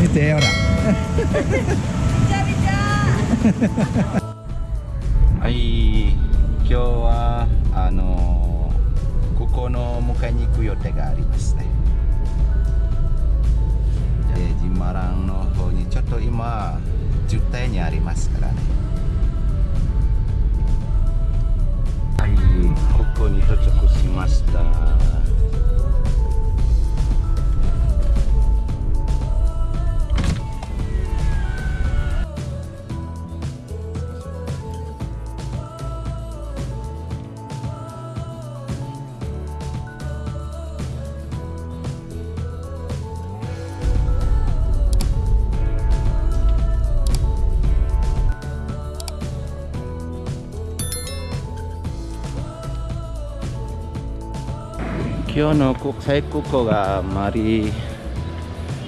見 今日の国際空港があまり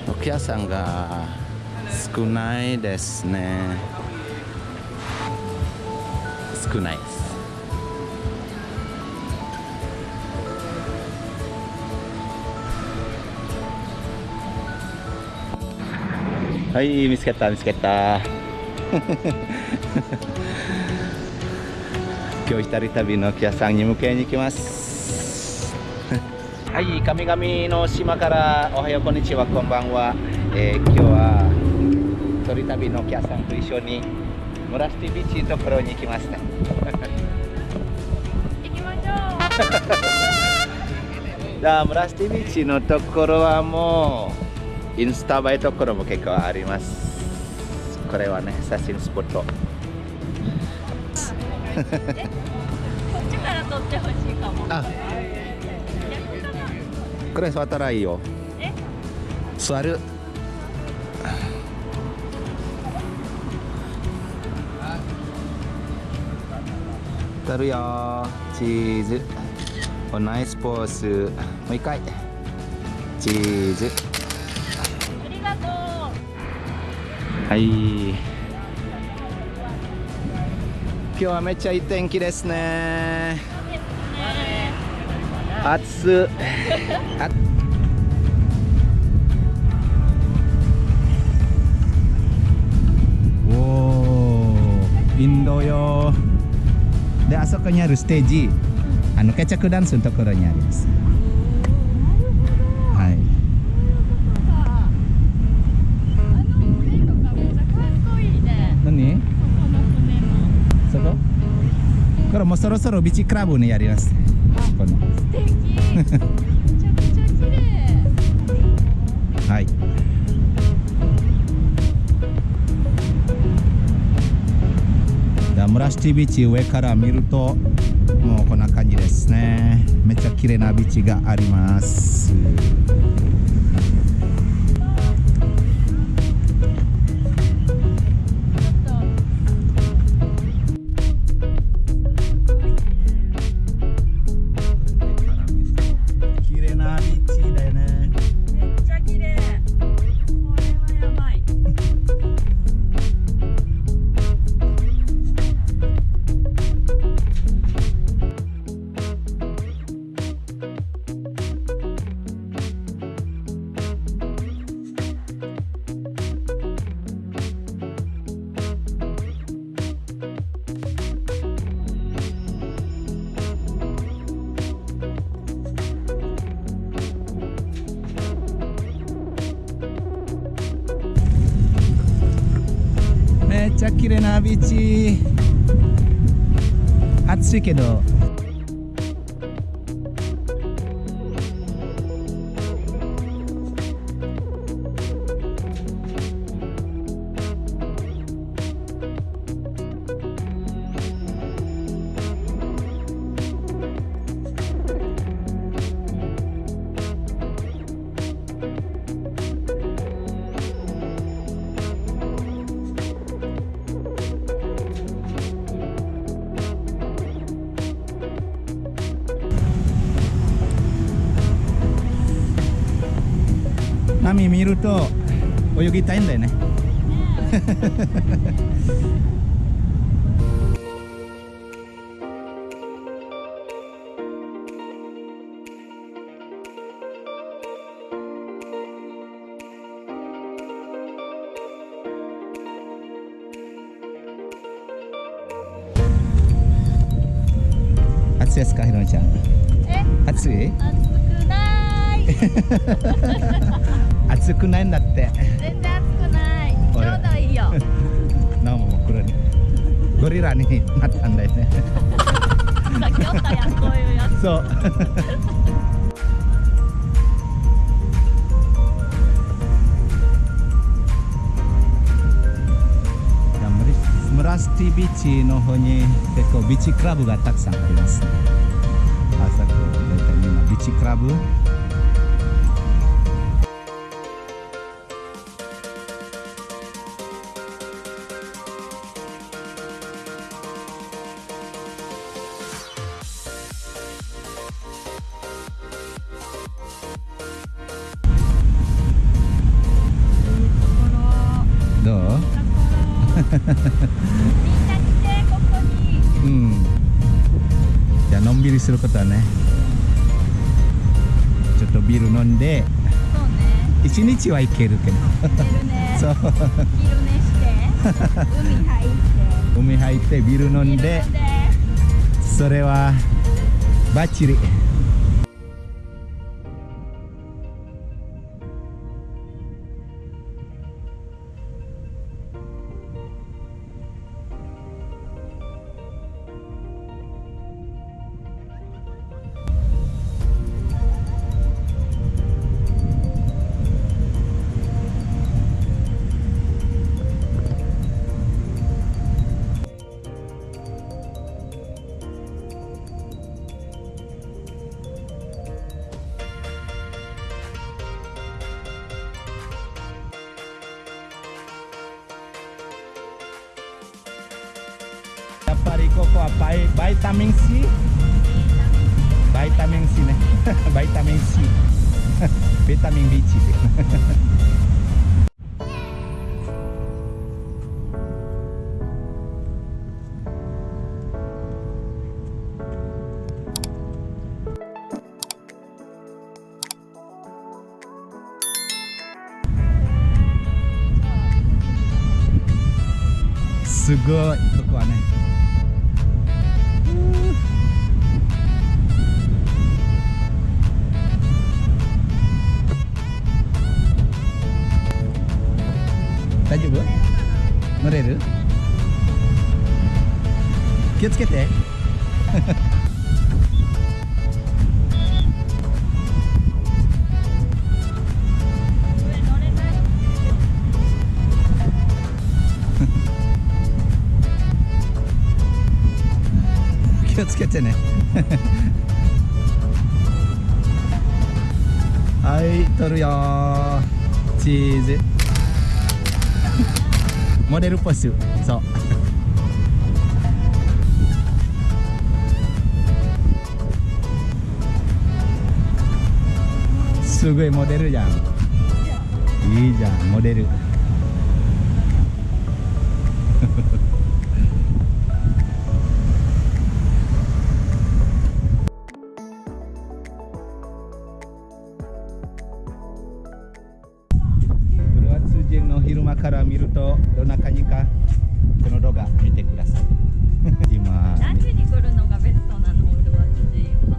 お客さんが少ないですね。少ないです。はい見つけた見つけた。今日一人旅のお客さんに迎えに行きます。はい、神々の島からおはよう、こんにちは、こんばんは。えー今日は一人旅のお客さんと一緒にムラスティビーチのところに行きますね。行きましょう。じ ゃあ、ムラスティビーチのところはもうインスタ映えところも結構あります。これはね、写真スポット。え、こっちから撮ってほしいかも。あ。これ座ったらいいよ。え、座る。撮るよチーズおナイスポーズもう一回チーズありがとう。はい今日はめっちゃいい天気ですねね。暑あ おーインドよであそこにあるステージ。あのケチャクダンスのところにあります。はい。あの船とかめっちゃかっこいいね。何？ここの船も。そこ？これもうそろそろビはい。ダムラシティビーチ上から見るともうこんな感じですね。めっちゃ綺麗なビーチがあります。めっちゃ綺麗なビーチ。暑いけど。波見ると泳ぎたいんだよね。暑いですかひろみちゃん。暑い？暑くない。暑くないんだって。全然暑くない。ちょうどいいよ。なおも真っ黒に。ゴリラになったんだよね。そう。ムラスティビーチの方に結構ビーチクラブがたくさんありますね。朝こう大体みんなビーチクラブすることはねちょっとビール飲んでそうね。一日はいけるけど。そう。昼寝して海入って海入って。ビール飲んで。それはバッチリ Vai, vitamin C. Vitamin C, né? vitamin C. vitamin B, tipo. Sugo れる？気をつけて。気をつけてね。はい取るよチーズ。モデルポスそう。すごいモデルじゃん。いいじゃんモデル。人の昼間から見るとどんな感じかこの動画見てください。今。何時に来るのがベストなのウルワツ人は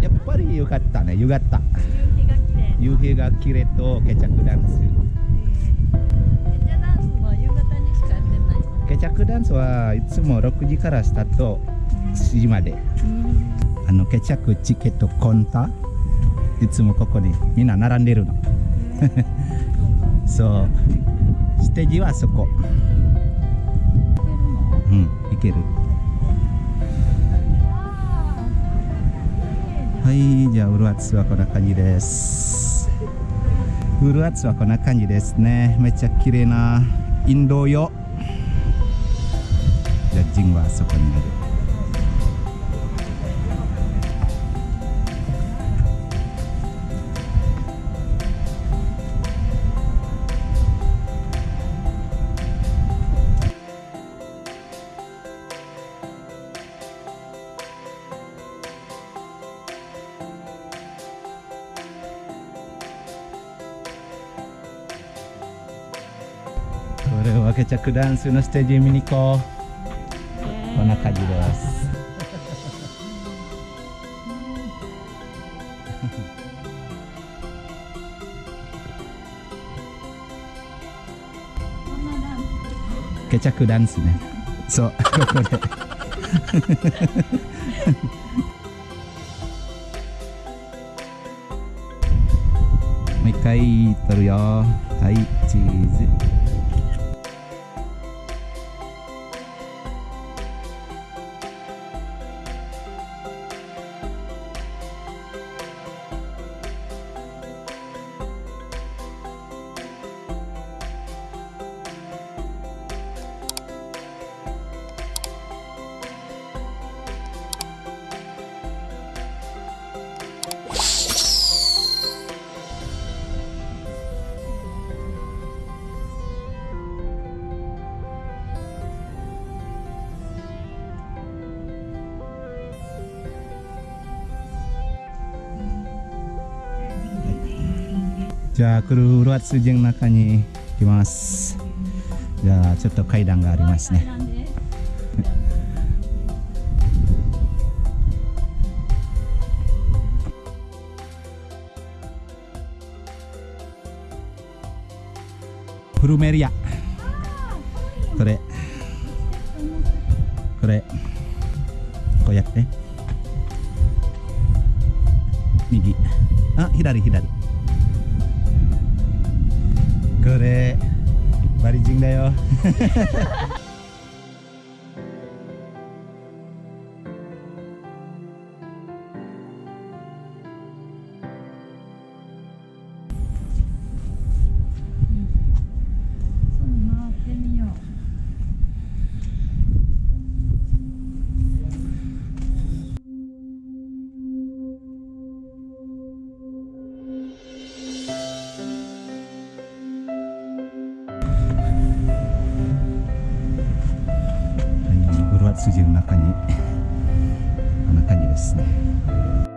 やっぱりよかったね夕方夕日が綺麗夕日が綺麗とケチャクダンス。ケチャダンスは夕方にしかやってないの？ケチャクダンスはいつも6時からスタート7時まで。あのケチャクチケットコンタ？いつもここにみんな並んでるの そう。ステージはそこ。うん。行ける。はい。じゃあウルアツはこんな感じです。ウルアツはこんな感じですね。めっちゃ綺麗な。インドよじゃあジンはそこにある。ケチャクダンスのスタジアムに行こう。こんな感じです。ケチャクダンスね。そう。ここでもう一回撮るよ。はいチーズ。じゃあクルーロアツジの中に行きます。じゃあちょっと階段がありますね。プルメリア。これ。これ。こうやって。右。あ左左これバリジンだ筋の中に中にですね。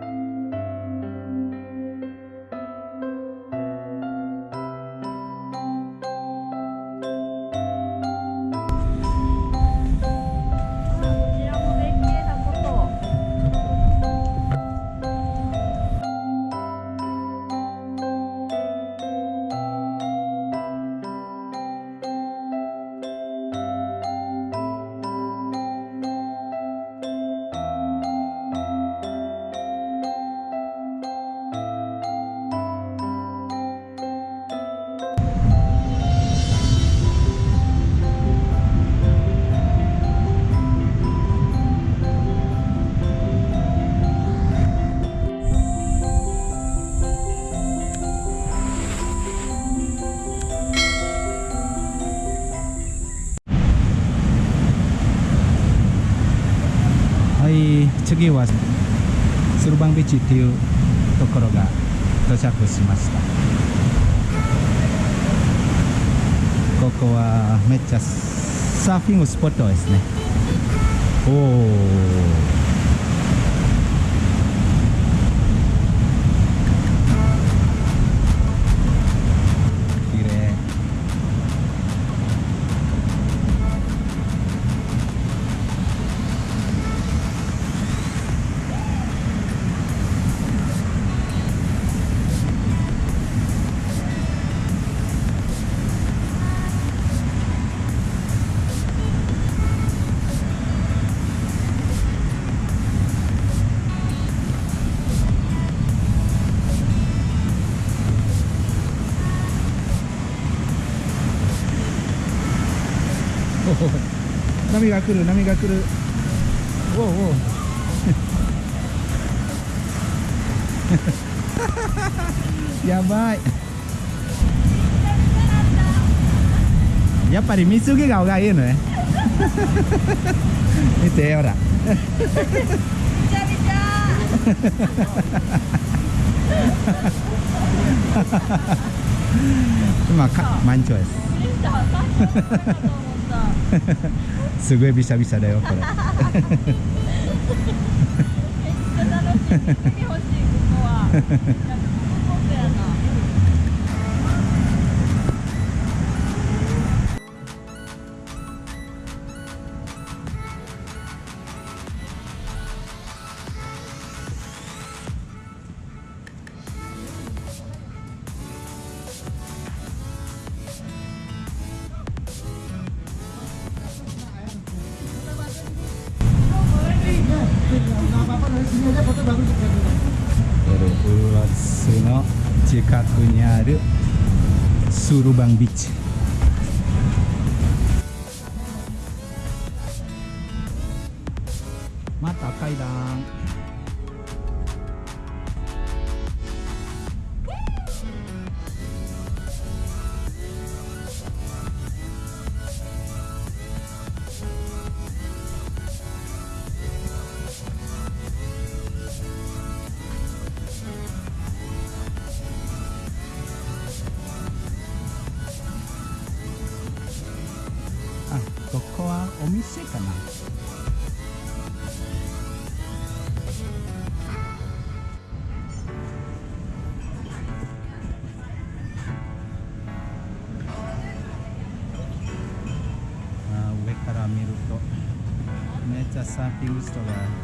次はスルバンビーチっていうところが到着しました。ここはめっちゃサーフィングスポットですね。おお波が来る波が来る。おおおおやばい。やっぱり水着顔がいいのね。見てほら。今か満潮です すごいビシャビシャだよこれ。めっちゃ楽しい見てほしいここは ウルワスの近くにあるスールバンビーチ。また階段。あ